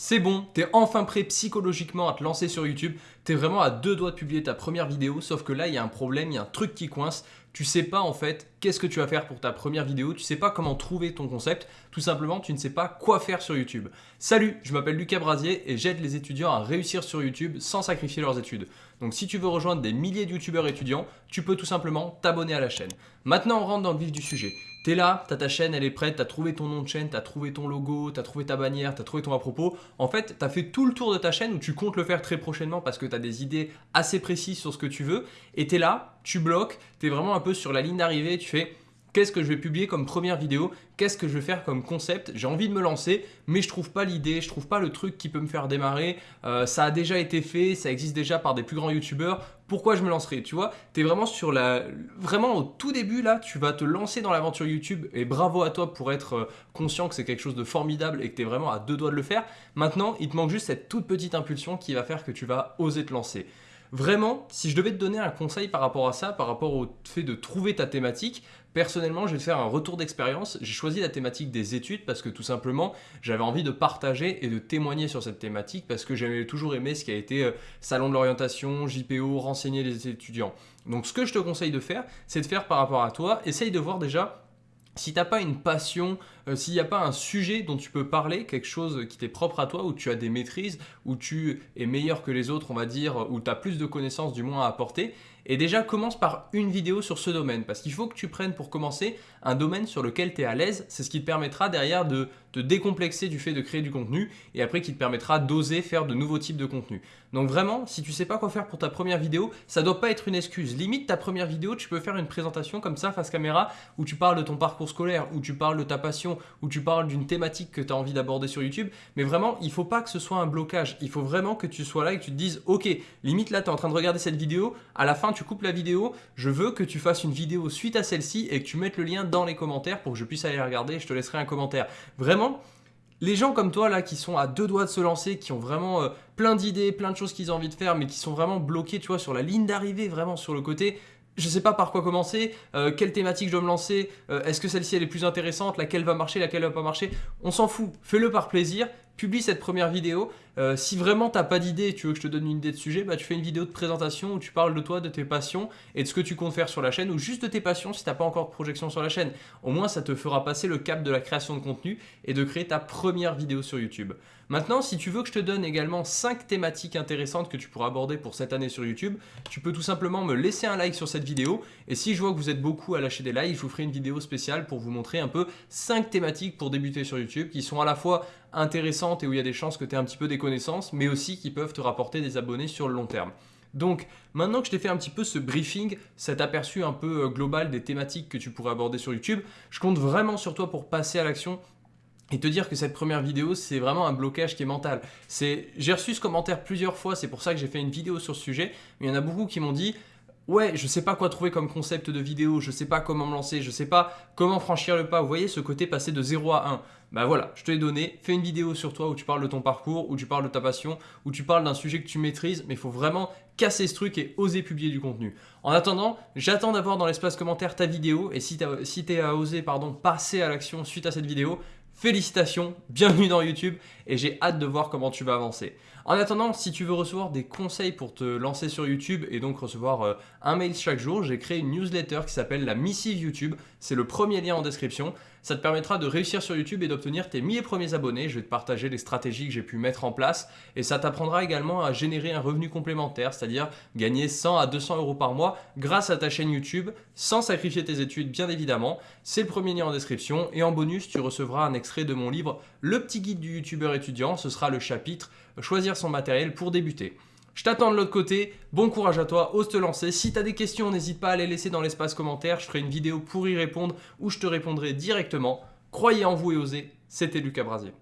C'est bon, t'es enfin prêt psychologiquement à te lancer sur YouTube, t'es vraiment à deux doigts de publier ta première vidéo, sauf que là il y a un problème, il y a un truc qui coince, tu sais pas en fait qu'est-ce que tu vas faire pour ta première vidéo, tu sais pas comment trouver ton concept, tout simplement tu ne sais pas quoi faire sur YouTube. Salut, je m'appelle Lucas Brasier et j'aide les étudiants à réussir sur YouTube sans sacrifier leurs études. Donc si tu veux rejoindre des milliers de youtubeurs étudiants, tu peux tout simplement t'abonner à la chaîne. Maintenant on rentre dans le vif du sujet. T'es là, t'as ta chaîne, elle est prête, t'as trouvé ton nom de chaîne, t'as trouvé ton logo, t'as trouvé ta bannière, t'as trouvé ton à propos. En fait, t'as fait tout le tour de ta chaîne où tu comptes le faire très prochainement parce que t'as des idées assez précises sur ce que tu veux. Et t'es là, tu bloques, t'es vraiment un peu sur la ligne d'arrivée, tu fais Qu'est-ce que je vais publier comme première vidéo? Qu'est-ce que je vais faire comme concept? J'ai envie de me lancer, mais je trouve pas l'idée, je trouve pas le truc qui peut me faire démarrer. Euh, ça a déjà été fait, ça existe déjà par des plus grands youtubeurs. Pourquoi je me lancerai? Tu vois, tu es vraiment sur la... Vraiment au tout début là, tu vas te lancer dans l'aventure YouTube et bravo à toi pour être euh, conscient que c'est quelque chose de formidable et que tu vraiment à deux doigts de le faire. Maintenant, il te manque juste cette toute petite impulsion qui va faire que tu vas oser te lancer. Vraiment, si je devais te donner un conseil par rapport à ça, par rapport au fait de trouver ta thématique, personnellement, je vais te faire un retour d'expérience. J'ai choisi la thématique des études parce que tout simplement, j'avais envie de partager et de témoigner sur cette thématique parce que j'avais toujours aimé ce qui a été euh, salon de l'orientation, JPO, renseigner les étudiants. Donc ce que je te conseille de faire, c'est de faire par rapport à toi, essaye de voir déjà si tu n'as pas une passion, euh, s'il n'y a pas un sujet dont tu peux parler, quelque chose qui t'est propre à toi, où tu as des maîtrises, où tu es meilleur que les autres, on va dire, où tu as plus de connaissances du moins à apporter, et déjà commence par une vidéo sur ce domaine, parce qu'il faut que tu prennes pour commencer un domaine sur lequel tu es à l'aise, c'est ce qui te permettra derrière de te décomplexer du fait de créer du contenu, et après qui te permettra d'oser faire de nouveaux types de contenu. Donc vraiment, si tu sais pas quoi faire pour ta première vidéo, ça doit pas être une excuse. Limite ta première vidéo, tu peux faire une présentation comme ça face caméra, où tu parles de ton parcours scolaire, où tu parles de ta passion, où tu parles d'une thématique que tu as envie d'aborder sur YouTube. Mais vraiment, il faut pas que ce soit un blocage. Il faut vraiment que tu sois là et que tu te dises, ok, limite là, tu es en train de regarder cette vidéo, à la fin, tu coupes la vidéo, je veux que tu fasses une vidéo suite à celle-ci et que tu mettes le lien dans les commentaires pour que je puisse aller regarder je te laisserai un commentaire. Vraiment, les gens comme toi là qui sont à deux doigts de se lancer, qui ont vraiment euh, plein d'idées, plein de choses qu'ils ont envie de faire, mais qui sont vraiment bloqués, tu vois, sur la ligne d'arrivée, vraiment sur le côté, je sais pas par quoi commencer, euh, quelle thématique je dois me lancer, euh, est-ce que celle-ci elle est plus intéressante, laquelle va marcher, laquelle va pas marcher, on s'en fout, fais-le par plaisir, publie cette première vidéo. Euh, si vraiment t'as pas d'idée et tu veux que je te donne une idée de sujet, bah, tu fais une vidéo de présentation où tu parles de toi, de tes passions et de ce que tu comptes faire sur la chaîne ou juste de tes passions si t'as pas encore de projection sur la chaîne. Au moins, ça te fera passer le cap de la création de contenu et de créer ta première vidéo sur YouTube. Maintenant, si tu veux que je te donne également 5 thématiques intéressantes que tu pourras aborder pour cette année sur YouTube, tu peux tout simplement me laisser un like sur cette vidéo et si je vois que vous êtes beaucoup à lâcher des likes, je vous ferai une vidéo spéciale pour vous montrer un peu 5 thématiques pour débuter sur YouTube qui sont à la fois intéressantes et où il y a des chances que tu aies un petit peu des mais aussi qui peuvent te rapporter des abonnés sur le long terme. Donc maintenant que je t'ai fait un petit peu ce briefing, cet aperçu un peu euh, global des thématiques que tu pourrais aborder sur YouTube, je compte vraiment sur toi pour passer à l'action et te dire que cette première vidéo, c'est vraiment un blocage qui est mental. J'ai reçu ce commentaire plusieurs fois, c'est pour ça que j'ai fait une vidéo sur ce sujet, mais il y en a beaucoup qui m'ont dit ouais, je sais pas quoi trouver comme concept de vidéo, je sais pas comment me lancer, je sais pas comment franchir le pas. Vous voyez ce côté passer de 0 à 1. Bah voilà, je te l'ai donné, fais une vidéo sur toi où tu parles de ton parcours, où tu parles de ta passion, où tu parles d'un sujet que tu maîtrises, mais il faut vraiment casser ce truc et oser publier du contenu. En attendant, j'attends d'avoir dans l'espace commentaire ta vidéo et si tu si à oser pardon, passer à l'action suite à cette vidéo, Félicitations, bienvenue dans YouTube et j'ai hâte de voir comment tu vas avancer. En attendant, si tu veux recevoir des conseils pour te lancer sur YouTube et donc recevoir euh, un mail chaque jour, j'ai créé une newsletter qui s'appelle la Missive YouTube. C'est le premier lien en description. Ça te permettra de réussir sur YouTube et d'obtenir tes 1000 premiers abonnés. Je vais te partager les stratégies que j'ai pu mettre en place et ça t'apprendra également à générer un revenu complémentaire, c'est-à-dire gagner 100 à 200 euros par mois grâce à ta chaîne YouTube sans sacrifier tes études bien évidemment. C'est le premier lien en description et en bonus, tu recevras un extrait de mon livre Le petit guide du youtubeur étudiant. Ce sera le chapitre Choisir son matériel pour débuter. Je t'attends de l'autre côté, bon courage à toi, ose te lancer. Si tu as des questions, n'hésite pas à les laisser dans l'espace commentaire, je ferai une vidéo pour y répondre ou je te répondrai directement. Croyez en vous et osez, c'était Lucas Brasier.